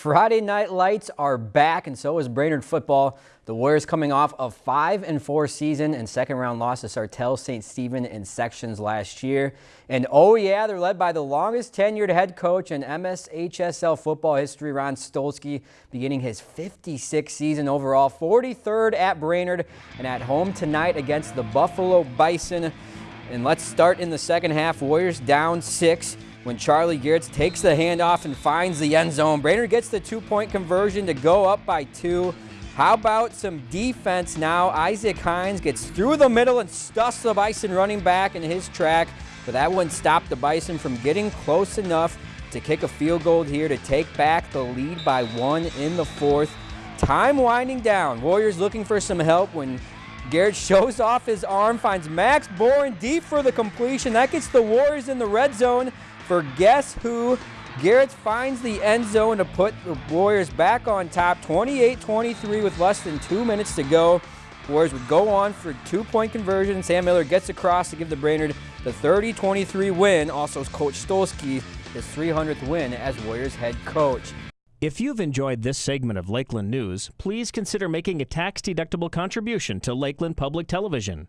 Friday night lights are back and so is Brainerd football. The Warriors coming off a 5 and 4 season and second round loss to Sartell St. Stephen in sections last year. And oh yeah, they're led by the longest tenured head coach in MSHSL football history, Ron Stolski, beginning his 56th season overall, 43rd at Brainerd and at home tonight against the Buffalo Bison. And let's start in the second half. Warriors down six when Charlie Geertz takes the handoff and finds the end zone. Brainerd gets the two-point conversion to go up by two. How about some defense now? Isaac Hines gets through the middle and stuffs the Bison running back in his track, but that wouldn't stop the Bison from getting close enough to kick a field goal here to take back the lead by one in the fourth. Time winding down. Warriors looking for some help when Garrett shows off his arm, finds Max Boren deep for the completion. That gets the Warriors in the red zone for guess who? Garrett finds the end zone to put the Warriors back on top, 28-23 with less than two minutes to go. Warriors would go on for two-point conversion. Sam Miller gets across to give the Brainerd the 30-23 win. Also, Coach Stolski his 300th win as Warriors head coach. If you've enjoyed this segment of Lakeland News, please consider making a tax-deductible contribution to Lakeland Public Television.